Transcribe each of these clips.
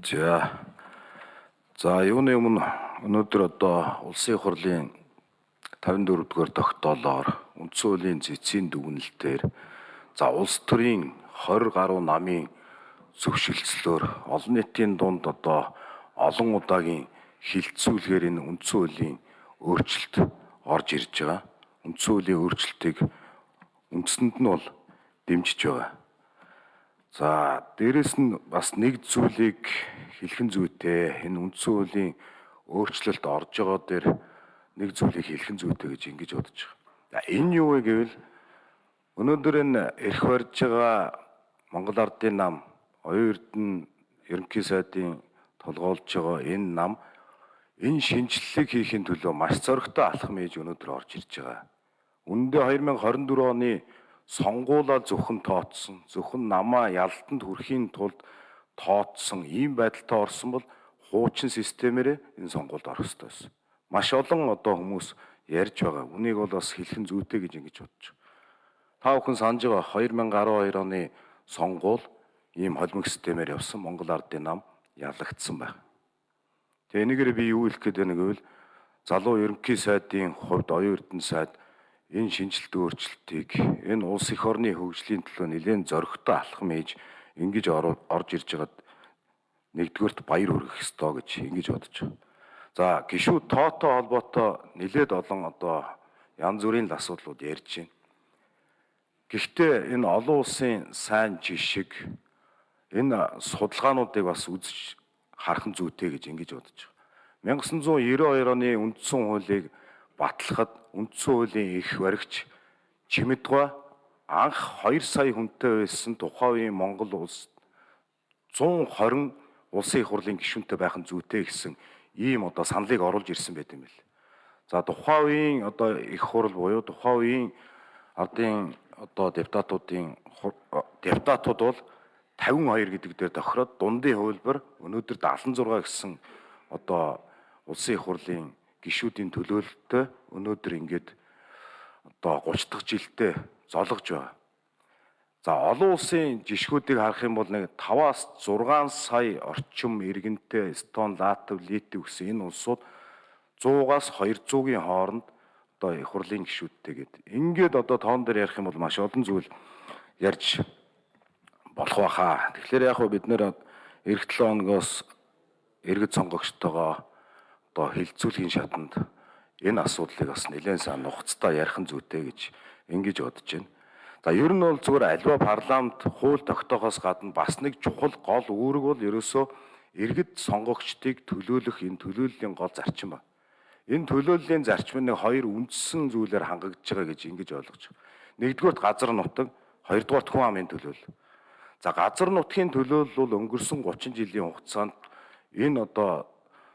За. За юуны өмнө өнөөдөр одоо улсын хурлын 54 дугаар тогтоолоор үндсэн хуулийн цэцгийн дүгнэлтээр за улс төрийн 20 гаруй намын зөвшөлтслөөр олон нийтийн дунд одоо олон удаагийн хилцүүлгээр энэ үндсэн хуулийн өөрчлөлт орж ирж байгаа. Үндсэн хуулийн өөрчлөлтийг үндсэнд нь бол дэмжиж байгаа. За дээрэс нь бас нэг зүйлийг хэлхэн зүйтэй энэ үндсэн хуулийн өөрчлөлт орж байгаа дээр нэг зүйлийг хэлхэн зүйтэй гэж ингэж бодож байгаа. Энэ юу вэ гэвэл өнөөдөр энэ эрх барьж байгаа Монгол Ардын нам, оюун эрдэнэ ерөнхий сайдын толгойлж байгаа энэ нам энэ шинжилгээг хийхин төлөө маш зоригтой алхам хийж өнөөдөр орж ирж байгаа. Үндэ 2024 оны сонгуулаа зөвхөн тооцсон, зөвхөн намаа ялтанд хүрэхийн тулд тооцсон ийм байдалтай орсон бол хуучин системээр энэ сонгуульд орох ёстой байсан. Маш олон одоо хүмүүс ярьж байгаа. Үнийг бол бас хэлхэн зүйтэй гэж ингэж бодож байна. Та бүхэн санаж байгаа 2012 оны сонгуул ийм холимог системээр явсан Монгол Ардын нам ялагдсан байна. Тэгээ энэгээр би юу хэлэх гээд байна гэвэл залуу ерөнхий сайдын хувьд оюун эрдэнэ сайд энэ шинжилт өөрчлөлтийг энэ улс их орны хөгжлийн төлөө нэлээд зоригтой алхам хийж ингэж орж ирж байгаад нэгдүгээрт баяр хүргэх ёстой гэж ингэж бодож байна. За гişүүд тоотой холбоотой нэлээд олон одоо янз бүрийн асуудлууд ярьж байна. Гэхдээ энэ олон улсын сайн жишг энэ судалгаануудыг бас үзэж харах зүйтэй гэж ингэж бодож байна. 1992 оны үндсэн хуулийг батлахад үндсэн хуулийн их баригч Чимэдгой анх 2 сая хүнтэй байсан тухайн үеийн Монгол улс 120 улсын их хурлын гишүүнтэй байх нь зүйтэй гэсэн ийм одоо саналыг оруулж ирсэн байт юм бэл. За тухайн үеийн одоо их хурл буюу тухайн үеийн ардын одоо депутатуудын депутатууд бол 52 гэдэг дээр тохироод дундын хувилбар өнөөдөр 76 гэсэн одоо улсын их хурлын гишүүдийн төлөөлөлтөй өнөөдөр ингээд одоо 30 дахь жилдээ зологж байгаа. За олон улсын жишгүүдийг харах юм бол нэг 5-аас 6 сая орчим иргэнтэй Эстон, Латв, Литв гэсэн энэ улсууд 100-аас 200-ийн хооронд одоо их хурлын гишүүдтэй гээд ингээд одоо тоон дээр ярих юм бол маш олон зүйл ярьж болох байхаа. Тэгэхээр яг хөө бид нэр эх 7 хоногоос иргэд сонгогчтойгоо одоо хилцүүлгийн шатанд энэ асуудлыг бас нэлээд сайн нухацтай ярих нь зүйтэй гэж ингэж бодож байна. За ер нь бол зүгээр альва парламент хууль тогтоохоос гадна бас нэг чухал гол үүрэг бол ерөөсөө иргэд сонгогчдыг төлөөлөх энэ төлөөллийн гол зарчим ба. Энэ төлөөллийн зарчим нэг хоёр үндсэн зүйлээр хангагдж байгаа гэж ингэж ойлгож байна. Нэгдүгürt газар нутаг, хоёрдугаарт хүн амын төлөөлөл. За газар нутгийн төлөөлөл бол өнгөрсөн 30 жилийн хугацаанд энэ одоо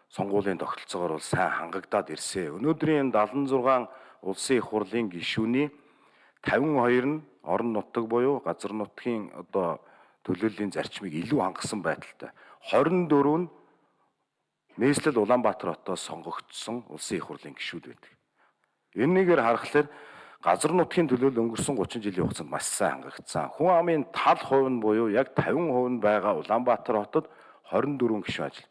сонгуулийн тогтолцоогоор бол сайн хангагдаад ирсэн. Өнөөдрийн 76 улсын их хурлын гишүүний 52 нь орон нутаг буюу газар нутгийн одоо төлөөллийн зарчмыг илүү хангасан байдалтай. 24 нь нийслэл Улаанбаатар хотоос сонгогдсон улсын их хурлын гишүүд байдаг. Энэгээр харахаар газар нутгийн төлөөлөл өнгөрсөн 30 жилийн хугацаанд маш сайн хангагдсан. Хүн амын тал хувь нь буюу яг 50% нь байгаа Улаанбаатар хотод 24 гишүүн ажил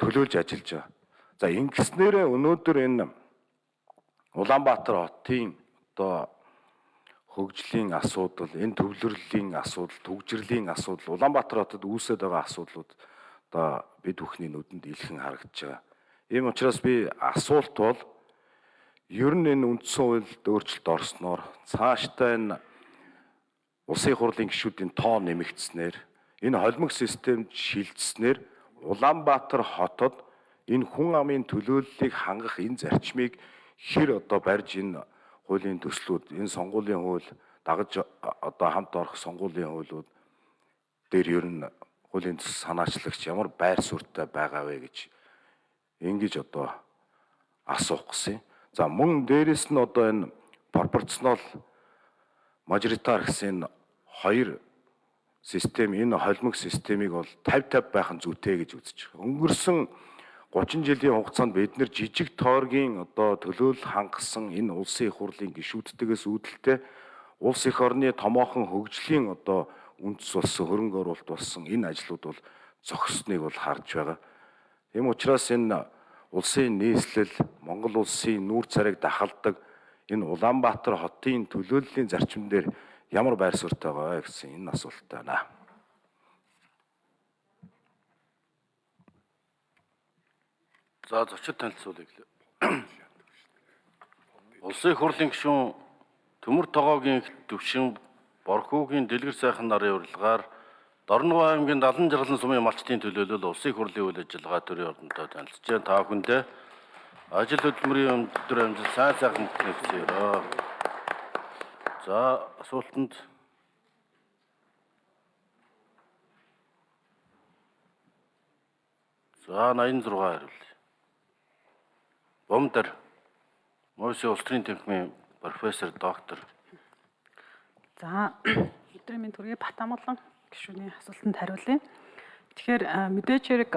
төлөөлж ажиллаж байгаа. За ингэснээрээ өнөөдөр энэ Улаанбаатар хотын одоо хөгжлийн асуудал, энэ төвлөрлийн асуудал, төгжрлийн асуудал, Улаанбаатар хотод үүсэж байгаа асуудлууд одоо бид бүхний нүдэнд илхэн харагдаж байгаа. Ийм учраас би асуулт бол ер нь энэ үндсэн хуульд өөрчлөлт орсноор цаашдаа энэ улсын хурлын гишүүдийн тоо нэмэгдснээр энэ холимог системд шилжснээр Улаанбаатар хотод энэ хүн амын төлөөллийг хангах энэ зарчмыг хэр одоо барьж энэ хуулийн төслүүд энэ сонгуулийн хууль дагаж одоо хамт орох сонгуулийн хуулиуд дээр ер нь хуулийн төсөл санаачлагч ямар байр суурьтай байгаа вэ гэж ингэж одоо асуух гэсэн. За мөн дээрэс нь одоо энэ пропорционал мажоритар гэсэн хоёр систем энэ холимог системийг бол 50 50 байх нь зүйтэй гэж үзэж байгаа. Өнгөрсөн 30 жилийн хугацаанд бид нэр жижиг тооргийн одоо төлөөлөл хангасан энэ улсын их хурлын гишүүдтэйгээс үүдэлтэй улс их орны томоохон хөгжлийн одоо үндэс болсон хөрөнгө оруулалт болсон энэ ажлууд бол зогссоныг бол харж байгаа. Тийм учраас энэ улсын нийслэл Монгол улсын нүүр царайг дахалдаг энэ Улаанбаатар хотын төлөөллийн зарчим дээр ямар байр суурьтай байгаа гэсэн энэ асуулттай байна. За зочид танилцуулъя гэлээ. Улсын хурлын гишүүн Төмөр тогоогийн төвшин Борхуугийн дэлгэр сайхан нарын урилгаар Дорногов аймгийн Далан жаргалан сумын малчтын төлөөлөл улсын хурлын үйл ажиллагаа төрийн ордонтой танилцж. Та бүхэндээ ажил хөдөлмөрийн өндөр амжилт сайн сайхан хүсье. За асуултанд За 86 хариулъя. Бомдар Мөсө улс төрийн тэмхмийн профессор доктор. За өдрийн минь төргийн Батамглан гишүүний асуултанд хариулъя. Тэгэхээр мэдээж хэрэг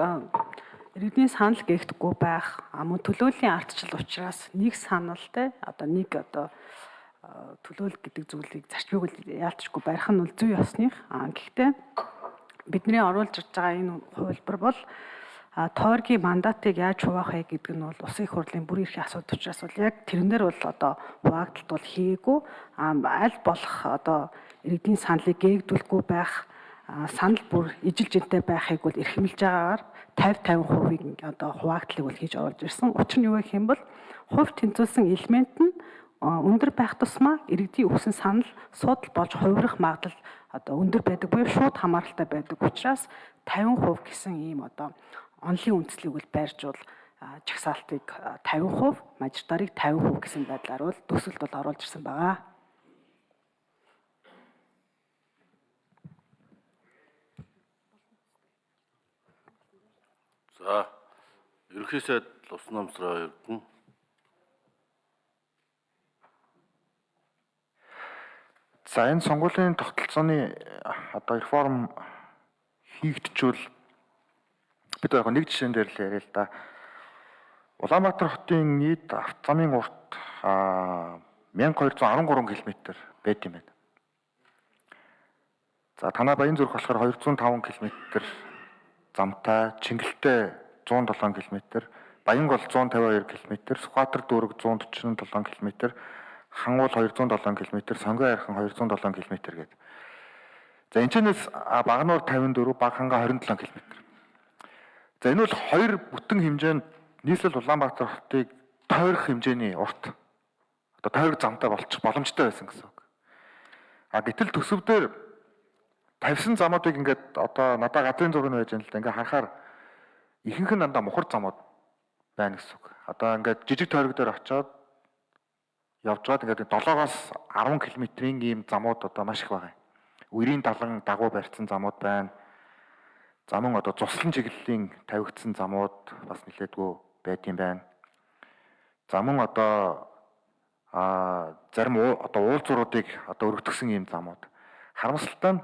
иргэдийн санал гээхдэггүй байх мөн төлөөллийн ардчил учраас нэг санал те одоо нэг одоо төлөөл гэдэг зүйлийг зарчмыг яалтчгүй барих нь бол зүй ёсных. Гэхдээ бидний оруулж ирж байгаа энэ хувилбар бол тойргийн мандатыг яаж хуваах вэ гэдэг нь бол улсын их хурлын бүр эрхийн асуудал учраас бол яг тэрнэр бол одоо хуваагдалт бол хийгээгүй аль болох одоо иргэдийн саналыг гээгдүүлэхгүй байх санал бүр ижил жинтэй байхыг бол эрхэмлж байгаагаар 50 50%-ийг одоо хуваагдлыг бол хийж оруулж ирсэн. Учир нь юу гэх юм бол хувь тэнцвүүлсэн элемент нь өндөр байх тусмаа иргэдийн өгсөн санал судал болж хувирах магадлал одоо өндөр байдаг буюу шууд хамааралтай байдаг учраас 50% гэсэн ийм одоо онлын үндслийг бол байржуул чагсаалтыг 50%, мажоритарыг 50% гэсэн байдлаар бол төсөлд бол оруулж ирсэн байгаа. За ерөнхий сайд Лувсан намсраа эрдэнэ. За энэ сонгуулийн тогтолцооны одоо реформ хийгдчихвэл бид яг нэг жишээн дээр л яриа л да. Улаанбаатар хотын нийт автозамын урт 1213 км байт юм байна. За танаа Баян зүрх болохоор 205 км замтай, Чингэлтэй 107 км, Баян гол 152 км, Сүхбаатар дүүрэг 147 км, Хангуул 207 км, Сонгой хайрхан 207 км гэдэг. За энэчнээс Багнуур 54, Баг ханга 27 км. За энэ бол хоёр бүтэн хэмжээнд нийслэл Улаанбаатар хотыг тойрох хэмжээний урт одоо тойрог замтай болчих боломжтой байсан гэсэн үг. А гэтэл төсөвдөр тавьсан замуудыг ингээд одоо надад газрын зураг нь байж байна л да. Ингээд харахаар ихэнх нь дандаа мухар замууд байна гэсэн үг. Одоо ингээд жижиг тойрог дээр очиод явж байгаад ингээд 7-оос 10 км-ийн ийм замууд одоо маш их байгаа. Үрийн далан дагуу барьсан замууд байна За мөн одоо цуслан чиглэлийн тавигдсан замууд бас нэлээдгүй юм байна. За мөн одоо а зарим одоо уулзууруудыг одоо өргөтгсөн ийм замууд. Харамсалтай нь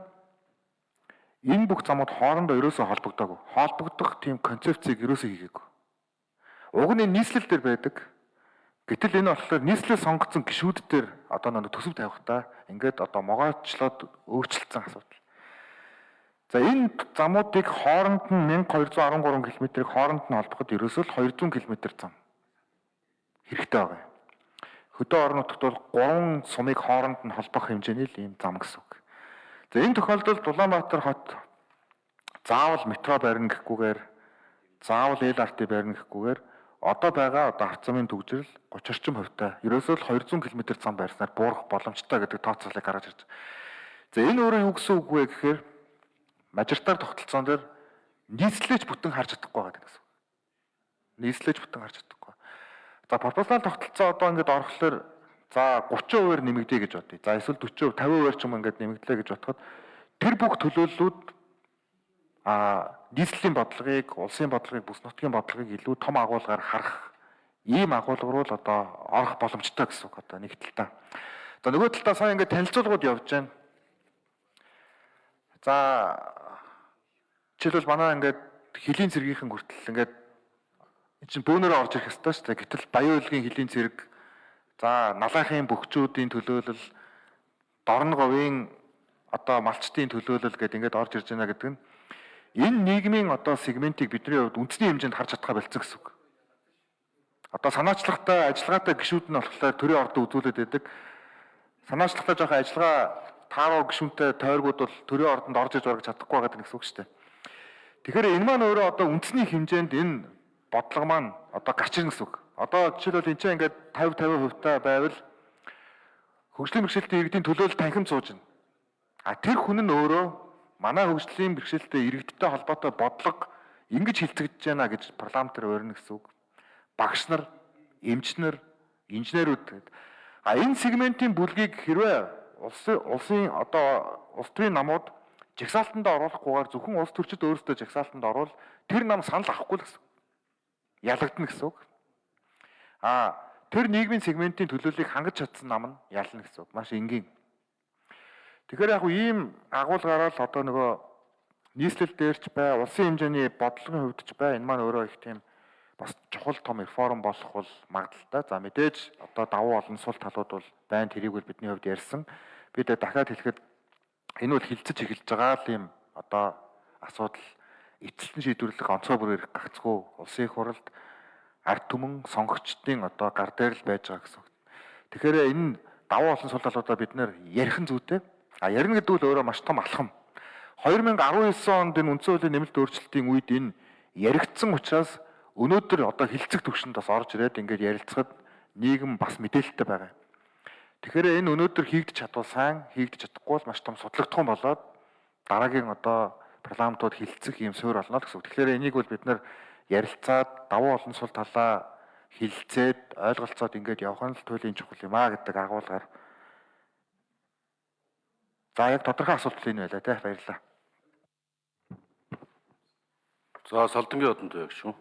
энэ бүх замууд хоорондоо ерөөсөө холбогдоогүй. Холбогдох тийм концепцийг ерөөсөө хийгээгүй. Уг нь нийслэл дээр байдаг. Гэтэл энэ болохоор нийслэл сонгогдсон гишүүд дээр одоо нэг төсөв тавихтаа ингээд одоо могоочлоод өөрчлөлтсөн асуудал. За энэ замуудыг хооронд нь 1213 км-ийг хооронд нь холбоход ерөөсөө л 200 км зам хэрэгтэй байгаа. Хөдөө орон нутагт бол 3 сумыг хооронд нь холбох хэмжээний л ийм зам гэсэн үг. За энэ тохиолдолд Улаанбаатар хот заавал метро барина гэхгүйгээр заавал LRT барина гэхгүйгээр одоо байгаа одоо авцамын төгжрөл 30 орчим хувьтай ерөөсөө л 200 км зам байрснаар буурах боломжтой гэдэг тооцоолыг гаргаж ирж. За энэ өөрөө юу гэсэн үг вэ гэхээр мажоритар тогтолцоон дээр нийслэлж бүтэн харж чадахгүй байгаа гэсэн. Нийслэлж бүтэн харж чадахгүй. За пропорционал тогтолцоо одоо ингээд орохлоор за 30%-аар нэмэгдэе гэж бодъё. За эсвэл 40%, 50%-аар ч юм ингээд нэмэгдлээ гэж бодоход тэр бүх төлөөллүүд а нийслэлийн бодлогыг, улсын бодлогыг, бүс нутгийн бодлогыг илүү том агуулгаар харах ийм агуулга руу л одоо орох боломжтой гэсэн үг одоо нэг талдаа. За нөгөө талдаа сая ингээд танилцуулгууд явж байна. За жишээлбэл манай ингээд хөлийн цэргийнхэн хүртэл ингээд эн чинь бөөнөрөө орж ирэх ёстой шүү дээ. Гэтэл Баян уйлгийн хөлийн цэрэг за налаахын бөхчүүдийн төлөөлөл Дорн говийн одоо малчтын төлөөлөл гэдээ ингээд орж ирж байна гэдэг нь энэ нийгмийн одоо сегментийг бидний хувьд үндэсний хэмжээнд харж чадхаа болцсон гэсэн үг. Одоо санаачлагтай ажиллагаатай гişүүд нь болохоор төрийн ордон үзүүлээд байдаг. Санаачлагтай жоохон ажиллагаа тааруу гişүнтэй тойргууд бол төрийн ордонд орж иж барах чадахгүй байгаа гэсэн үг шүү дээ. Тэгэхээр энэ маань өөрөө одоо үндэсний хэмжээнд энэ бодлого маань одоо гарч ирнэ гэсэн үг. Одоо жишээлбэл энэ чинь ингээд 50 50% та байвал хөгжлийн бэрхшээлтэй иргэдийн төлөөлөл танхим сууж байна. А тэр хүн нь өөрөө манай хөгжлийн бэрхшээлтэй иргэдтэй холбоотой бодлого ингэж хилцэгдэж байна гэж парламентээр өрнө гэсэн үг. Багш нар, эмчнэр, инженерүүд. А энэ сегментийн бүлгийг хэрвээ улсын улсын одоо улс төрийн намууд жагсаалтанд оруулахгүйгээр зөвхөн улс төрчид өөрсдөө жагсаалтанд орвол тэр нам санал авахгүй л гэсэн. Ялагдана гэсэн үг. А тэр нийгмийн сегментийн төлөөллийг хангаж чадсан нам нь ялна гэсэн үг. Маш энгийн. Тэгэхээр яг ийм агуулгаараа л одоо нөгөө нийслэл дээрч бай, улсын хэмжээний бодлогын ч бай энэ маань өөрөө их тийм бас чухал том реформ болох бол магадaltaй. За мэдээж одоо давуу олон сул талууд бол байн тэрийг бол бидний хувьд ярьсан. Бид дахиад хэлэхэд энэ бол хилцэж эхэлж байгаа л юм одоо асуудал эцэлтэн шийдвэрлэх онцгой бүрээр гагцгүй улсын их хурлд ард түмэн сонгогчдын одоо гар дээр л байж байгаа гэсэн. Тэгэхээр энэ давуу олон сул талуудаа бид нэр ярих нь зүйтэй. А ярина гэдэг нь өөрөө маш том алхам. 2019 онд энэ үндсэн хуулийн нэмэлт өөрчлөлтийн үед энэ яригдсан учраас өнөөдөр одоо хилцэх төвшөнд бас орж ирээд ингээд ярилцахад нийгэм бас мэдээлэлтэй байгаа. Тэгэхээр энэ өнөөдөр хийгдэж чадвал сайн, хийгдэж чадахгүй бол маш том судлагдсан болоод дараагийн одоо парламентууд хилцэх юм суурь болно гэсэн үг. Тэгэхээр энийг бол бид нар ярилцаад давуу олон сул талаа хилцээд ойлголцоод ингээд явах нь л туйлын чухал юм а гэдэг агуулгаар За яг тодорхой асуулт энэ байлаа те баярлалаа. За салдангийн одонд байх шүү.